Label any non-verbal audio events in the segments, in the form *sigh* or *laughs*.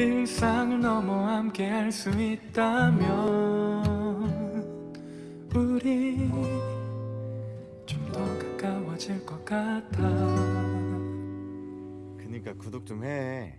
세상을 넘어 함께 할 수 있다면 우리 좀 더 가까워질 것 같아 그니까 구독 좀 해.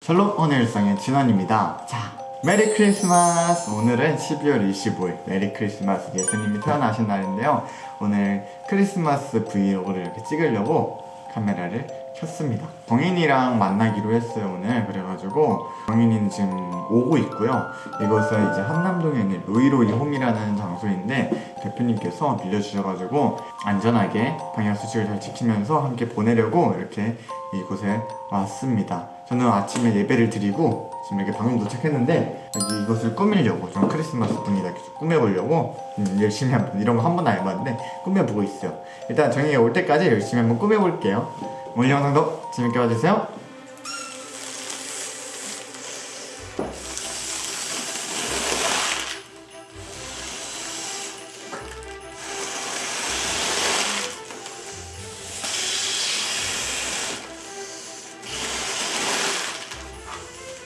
샬롬 오늘 일상의 진원입니다. 자, Merry Christmas! 오늘은 12월 25일 Merry Christmas 예수님이 태어나신 날인데요. 오늘 크리스마스 브이로그를 이렇게 찍으려고 카메라를 켰습니다. 정인이랑 만나기로 했어요 오늘 그래가지고 정인이는 지금 오고 있고요. 이곳은 이제 한남동에 있는 로이로이 홈이라는 장소인데 대표님께서 빌려주셔가지고 안전하게 방역수칙을 잘 지키면서 함께 보내려고 이렇게 이곳에 왔습니다. 저는 아침에 예배를 드리고 지금 이렇게 방금 도착했는데 여기 이것을 꾸미려고 좀 크리스마스 분위기다 계속 꾸며보려고 음, 열심히 한번 이런 거 한 번도 안 해봤는데 꾸며보고 있어요. 일단 정이가 올 때까지 열심히 한번 꾸며볼게요. 오늘 영상도 재밌게 봐주세요.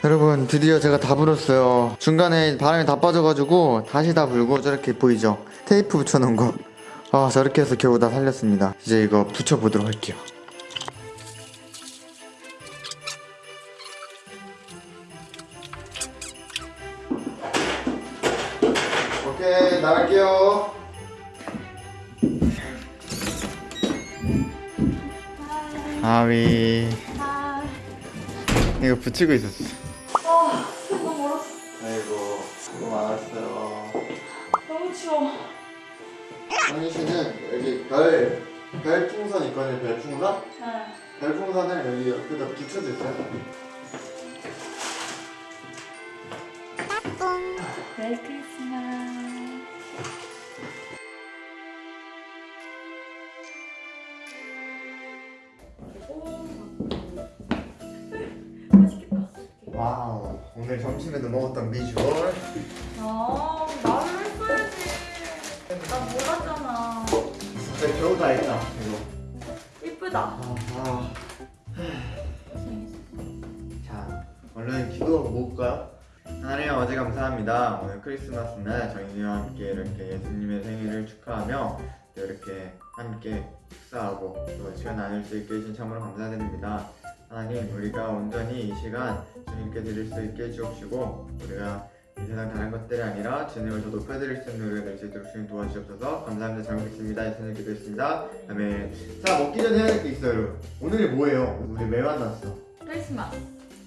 여러분 드디어 제가 다 불었어요. 중간에 바람이 다 빠져가지고 다시 다 불고 저렇게 보이죠? 테이프 붙여놓은 거아 저렇게 해서 겨우 다 살렸습니다. 이제 이거 붙여보도록 할게요 붙이고 있었어 아, 너무 멀었어. 아이고 수고 많았어요 너무 추워. 한희 씨는 여기 별 별풍선 있거든요 별풍선 네. 별풍선을 여기 옆에다 붙여주세요 메리 크리스마스. 점심에도 먹었던 비주얼 아, 나를 했어야지. 나 몰랐잖아. 진짜 겨우 다 했다 이거 이쁘다. 아, 아. 자 얼른 기도하고 먹을까요? 하나님 어제 감사합니다 오늘 크리스마스 날 저희와 함께 이렇게 예수님의 생일을 축하하며 또 이렇게 함께 식사하고 또 시간 나눌 수 있게 해주신 참으로 감사드립니다 하나님 우리가 온전히 이 시간 주님께 드릴 수 있게 해주옵시고 우리가 이 세상 다른 것들이 아니라 주님을 더 높여드릴 수 있는 수 있도록 주님 도와주시옵소서. 감사합니다. 잘 먹겠습니다. 예수님 기도했습니다. 아멘. 자 먹기 전에 해야 될 게 있어요 여러분. 오늘이 뭐예요? 우리 왜 만났어? 크리스마스.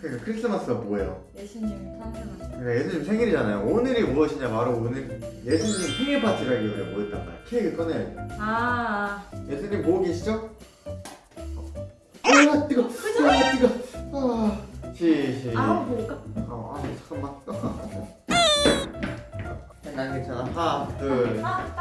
그러니까 크리스마스가 뭐예요? 예수님이 탄생하신. 그러니까 예수님 생일이잖아요. 오늘이 무엇이냐? 바로 오늘 예수님 생일 파티를 하기 위해 모였단 말이야. 케이크 꺼내야 돼. 아, 예수님 보고 계시죠? 아 뜨거. 아 뜨거 아 시시 아, 볼까? 어, 아 잠깐만. *laughs* 난 괜찮아. 하나 둘 아, 나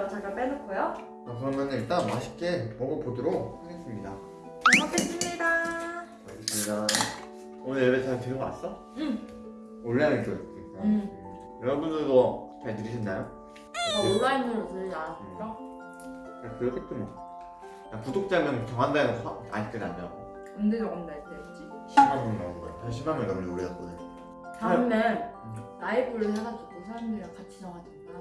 네, 옆에다 잠깐 빼놓고요. 아, 그러면 일단 맛있게 먹어보도록 하겠습니다. 잘 먹겠습니다. 알겠습니다. 오늘 예배 잘 들어왔어? 응. 온라인 교육. 응. 여러분들도 잘 들으셨나요? 나 온라인으로 들리지 않았을까? 야, 그렇겠지 뭐. 야, 구독자명 정한다는 거 아직까지 안 나오고. 언제 적은다 했지? 10만 명 나온 거야. 한 10만 명 넘는 우리 갔거든. 다음에 라이브를 해가지고 사람들이랑 같이 정하던가.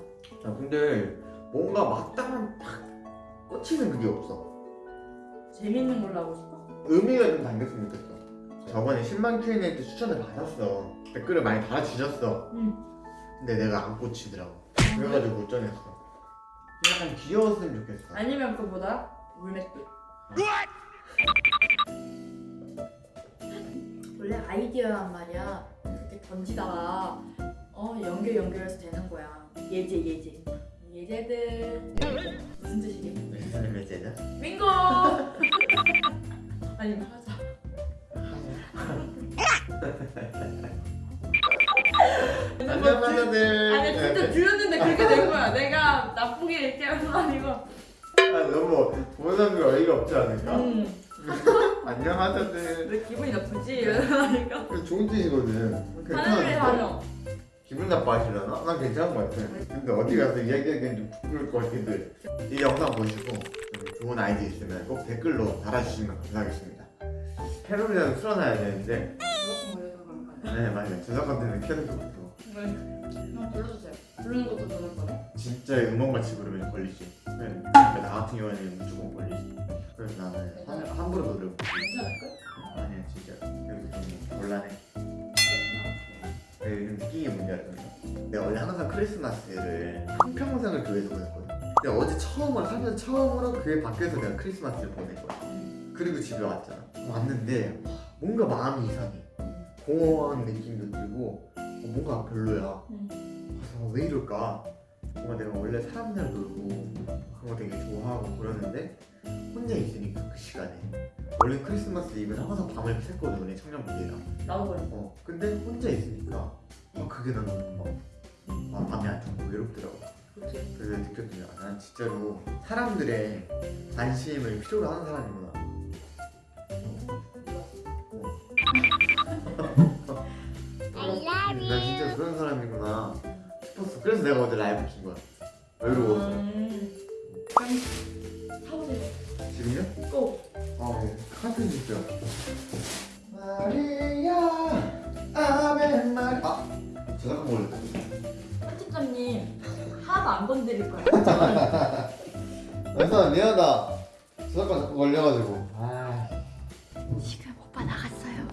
야, 근데 뭔가 막다만 팍 꽂히는 그게 없어. 재밌는 걸로 하고 싶어? 의미가 좀 담겼으면 좋겠어. 저번에 10만 Q&A한테 추천을 받았어. 댓글을 많이 달아주셨어. 응. 근데 내가 안 꽂히더라고. 그래가지고 못 정했어. 약간 귀여웠으면 좋겠어. 아니면 그보다 물맷돌. 원래 아이디어란 말이야. 이렇게 던지다가 어 연결 연결해서 되는 거야. 예제 예제. 예제들 무슨 뜻이게? 무슨 메시지야? 빙고. 아니면 하자. 안녕 하자들. 아니 진짜 들었는데 그렇게 된 거야. 내가 나쁘게 얘기한 건 아니고 또 보는 사람들 어이가 없지 않을까? 음, *laughs* 안녕하세요. 왜 기분이 나쁘지? 이러니까 그 좋은 뜻이거든. 하늘을 하며 기분 나빠하시려나? 난 괜찮은 것 같아. 근데 어디 가서 이야기하기엔 좀 부끄러울 것 같기도 해. 이 영상 보시고 좋은 아이디 있으면 꼭 댓글로 달아주시면 감사하겠습니다. 캐롤이랑 풀어놔야 되는데? 네 맞아요. 저작권 때문에 캐롤도 못하고 불러주세요 부르는 것도 저럴 거네 진짜 음악같이 부르면 걸리지. 네. 나 같은 경우에는 무조건 걸리지. 그래서 나는 한, 함부로 노래 괜찮을걸? 아니야 진짜 여기서 좀 곤란해. 느낀 게 뭔지 알거든? 내가 원래 항상 크리스마스를 한평생을 교회에서 보냈거든 근데 어제 처음으로 살면서 처음으로 교회 밖에서 내가 크리스마스를 보낸 거야 그리고 집에 왔잖아 왔는데 뭔가 마음이 이상해. 공허한 느낌도 들고 어, 뭔가 별로야. 응. 그래서 왜 이럴까? 뭔가 내가 원래 사람들 놀고 그런 거 되게 좋아하고 그러는데 혼자 있으니까 그 시간에 원래 크리스마스 이브는 항상 밤을 샜거든 우리 청년부대랑. 나도 그래 어 근데 혼자 있으니까 어, 그게 나는 막 아, 마음이 안 좋고 외롭더라고. 그치. 그래서 느꼈더니 아, 난 진짜로 사람들의 관심을 필요로 하는 사람이구나. 난 진짜 그런 사람이구나 싶었어. 그래서 내가 어제 라이브 킨 거야. 외로워서. 음. 사오세요. 지금요? 꼭 아 네. 카트 주세요 마리아 아멘 마리 아. 저작권 걸렸다 편집자님 하나도 안 건드릴 거야 연사 *laughs* 미안하다. 저작권 자꾸 걸려가지고. 아. 지금 오빠 나갔어요.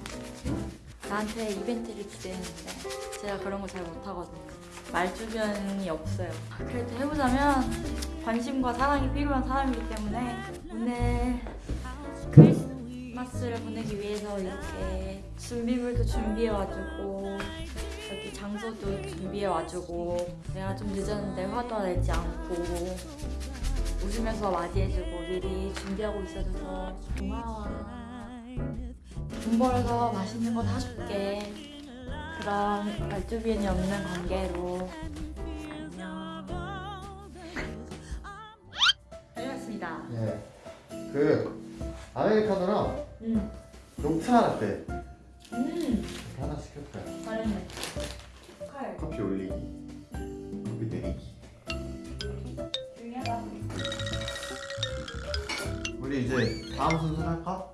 나한테 이벤트를 기대했는데 제가 그런 거 잘 못하거든요. 말주변이 없어요. 그래도 해보자면 관심과 사랑이 필요한 사람이기 때문에 오늘 크리스마스를 보내기 위해서 이렇게 준비물도 준비해와주고 여기 장소도 준비해와주고 내가 좀 늦었는데 화도 내지 않고 웃으면서 맞이해주고 미리 준비하고 있어줘서 고마워. 돈 벌어서 맛있는 거 사줄게. 그런 말주변이 없는 관계로. 안녕. 다녀왔습니다. 예. 그 아메리카노랑 음, 녹차 라떼 음. 하나 시켰어요 잘했네. 칼. 커피 올리기. 커피 내리기. 중요하다. 우리 이제 다음 순서 할까?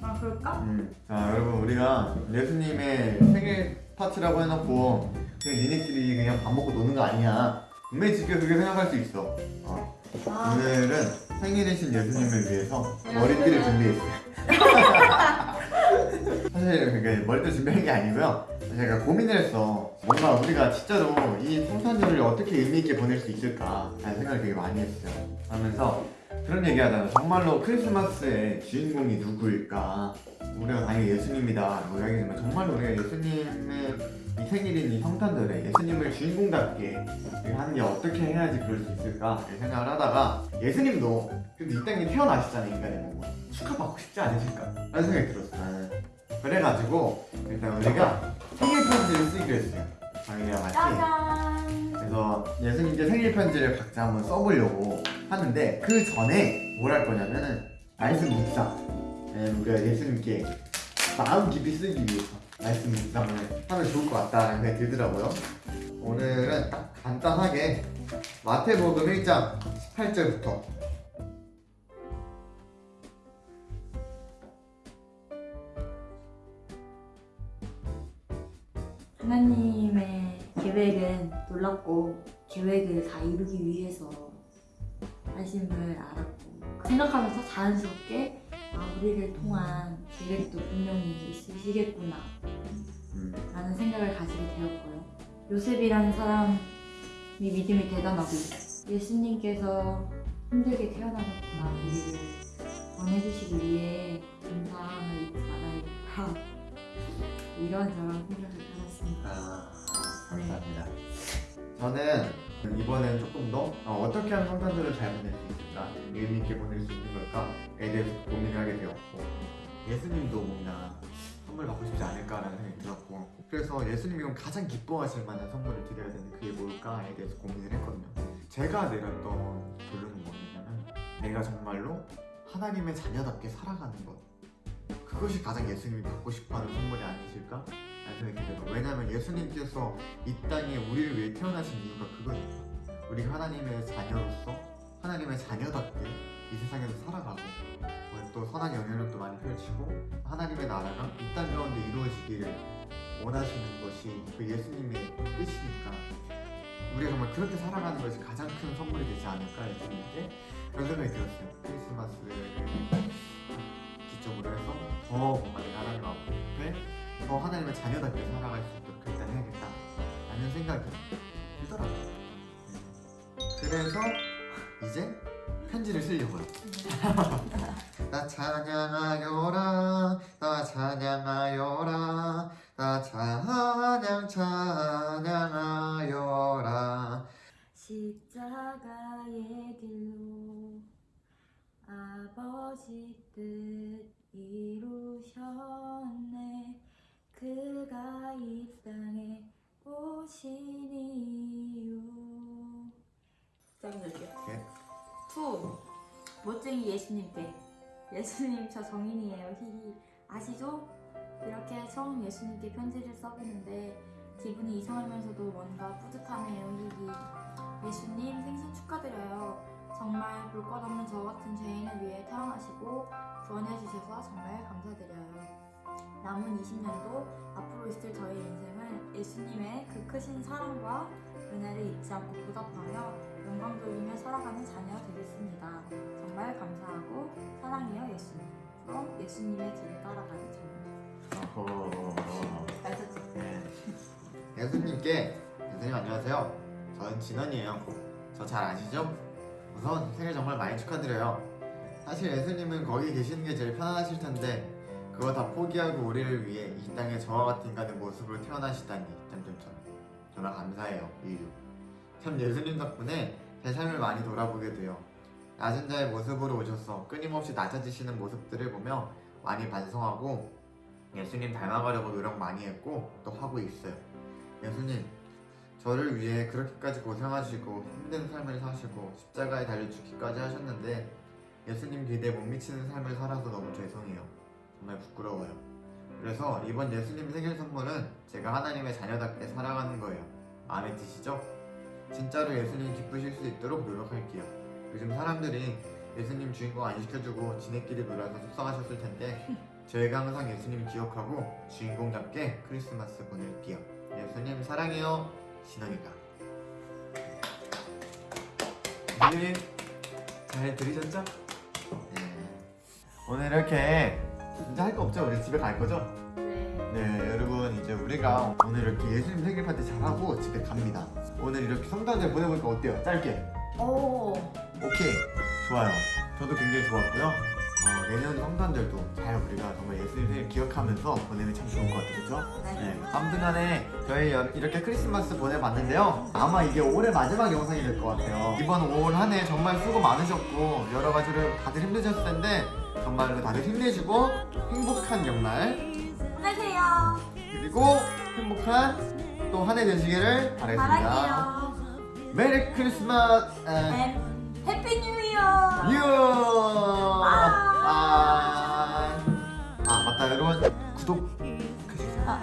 아 그럴까? 음. 자 여러분 우리가 예수님의 생일 파티라고 해놓고 그냥 니네끼리 그냥 밥 먹고 노는 거 아니야 분명히 지금 그렇게 생각할 수 있어. 어. 아. 오늘은 생일이신 예수님을 위해서 머리띠를 준비했어요. *laughs* 사실 그게 머리띠 준비한 게 아니고요. 제가 고민을 했어. 뭔가 우리가 진짜로 이 성탄절을 어떻게 의미 있게 보낼 수 있을까 라는 생각을 되게 많이 했어요. 하면서 그런 얘기 하잖아 정말로 크리스마스의 주인공이 누구일까? 우리가 당연히 예수님이다. 라고 이야기하지만 정말로 우리가 예수님의 이 생일인 이 성탄절에 예수님을 주인공답게 하는 게 어떻게 해야지 그럴 수 있을까? 생각을 하다가 예수님도 그래도 이 땅에 태어나시잖아요 인간의 몸으로 축하받고 싶지 않으실까? 라는 생각이 들었어 나는 그래가지고 일단 우리가 생일 편지를 쓰기로 했어요. 자기랑 같이 그래서 예수님께 생일 편지를 각자 한번 써보려고 하는데 그 전에 뭘 할 거냐면은 말씀 묵상. 예, 우리가 예수님께 마음 깊이 쓰기 위해서 말씀 묵상을 하면 좋을 것 같다는 생각이 들더라고요. 오늘은 딱 간단하게 마태복음 1장 18절부터. 하나님의 계획은 놀랍고 계획을 다 이루기 위해서 하심을 알았고 생각하면서 자연스럽게 아 우리를 통한 계획도 분명히 있으시겠구나 음, 라는 생각을 가지게 되었고요. 요셉이라는 사람이 믿음이 대단하고 예수님께서 힘들게 태어나셨구나. 우리를 구원해주시기 위해 감사함을 잊지 말아야겠다 이런저런 생각을 해봤습니다. 아, 감사합니다. 저는 이번엔 조금 더 어, 떻게 하면 성탄절을 잘 보낼 수 있을까? 의미 있게 보낼 수 있는 걸까에 대해서 고민을 하게 되었고 예수님도 뭔가 선물 받고 싶지 않을까라는 생각이 들었고 그래서 예수님이 가장 기뻐하실 만한 선물을 드려야 되는데 그게 뭘까에 대해서 고민을 했거든요. 제가 내렸던 결론은 뭐냐면 내가 정말로 하나님의 자녀답게 살아가는 것. 그것이 가장 예수님이 받고 싶어하는 선물이 아니실까? 왜냐하면 예수님께서 이 땅에 우리를 위해 태어나신 이유가 그거예요. 우리가 하나님의 자녀로서 하나님의 자녀답게 이 세상에서 살아가고 어, 또 선한 영향력도 많이 펼치고 하나님의 나라가 이 땅 가운데 이루어지기를 원하시는 것이 그 예수님의 뜻이니까 우리가 정말 그렇게 살아가는 것이 가장 큰 선물이 되지 않을까 예수님께 그런 생각이 들었어요. 크리스마스를 기점으로 해서 더 내가 하나님 앞에 더 하나님의 자녀답게 살아갈 수 있도록 일단 해야겠다 라는 생각이 들더라고요. 그래서 이제 편지를 쓰려고요. *laughs* 나 찬양하여라 나 찬양하여라 나 찬양 찬양하여라. 십자가의 길로 아버지 뜻 오신 이유 짱이죠 네. To. 멋쟁이 예수님께. 예수님 저 정인이에요. 히히. 아시죠? 이렇게 처음 예수님께 편지를 써보는데 기분이 이상하면서도 뭔가 뿌듯하네요. 히히. 예수님 생신 축하드려요. 정말 볼 것 없는 저 같은 죄인을 위해 태어나시고 구원해 주셔서 정말 감사드려요 남은 20년도 앞으로 있을 저의 인생을 예수님의 그 크신 사랑과 은혜를 잊지 않고 보답하며 영광 돌리며 살아가는 자녀 되겠습니다. 정말 감사하고 사랑해요 예수님. 그럼 예수님의 길을 따라가는 자녀. 잘 썼지? 네. 예수님께 예수님 안녕하세요. 저는 진원이에요. 저 잘 아시죠? 우선 생일 정말 많이 축하드려요. 사실 예수님은 거기 계시는 게 제일 편안하실 텐데 그거 다 포기하고 우리를 위해 이 땅에 저와 같은 인간의 모습으로 태어나시다니 점점점 정말 감사해요. 이유. 참 예수님 덕분에 제 삶을 많이 돌아보게 돼요. 낮은 자의 모습으로 오셔서 끊임없이 낮아지시는 모습들을 보며 많이 반성하고 예수님 닮아가려고 노력 많이 했고 또 하고 있어요. 예수님, 저를 위해 그렇게까지 고생하시고 힘든 삶을 사시고 십자가에 달려 죽기까지 하셨는데 예수님 기대에 못 미치는 삶을 살아서 너무 죄송해요. 정말 부끄러워요. 그래서 이번 예수님 생일 선물은 제가 하나님의 자녀답게 살아가는 거예요. 마음에 드시죠? 진짜로 예수님 기쁘실 수 있도록 노력할게요. 요즘 사람들이 예수님 주인공 안 시켜주고 지네끼리 놀아서 속상하셨을 텐데 저희가 항상 예수님 기억하고 주인공답게 크리스마스 보낼게요. 예수님 사랑해요. 신원이가. 예수님 잘 들으셨죠? 네. 오늘 이렇게 진짜 할거 없죠? 우리 집에 갈 거죠? 네. 네 여러분 이제 우리가 오늘 이렇게 예수님 생일 파티 잘하고 집에 갑니다. 오늘 이렇게 성탄절 보내보니까 어때요? 짧게. 오. 오케이 좋아요 저도 굉장히 좋았고요 어, 내년 성탄절도 잘 우리가 정말 예수님 생일 기억하면서 보내면 참 좋을 것 같아요 그죠? 네. 아무튼 간에 저희 여- 이렇게 크리스마스 보내봤는데요 아마 이게 올해 마지막 영상이 될 것 같아요 이번 올한해 정말 수고 많으셨고 여러 가지로 다들 힘드셨을 텐데 정말로 다들 힘내시고 행복한 연말 힘내세요. 그리고 행복한 또 한 해 되시기를 바라겠습니다 바랄게요. Merry Christmas 에, and Happy New Year. You! 아. 아, 아 맞다 여러분 구독 해주세요.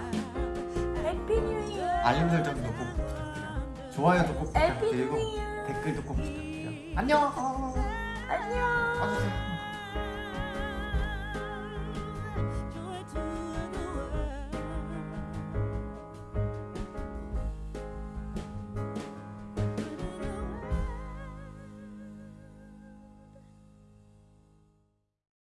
Happy New Year. 알림 설정도 꼭 부탁드려요. 좋아요도 꼭 부탁드리고 뉴. 댓글도 꼭 부탁드려요. 안녕. 안녕. 와주세요.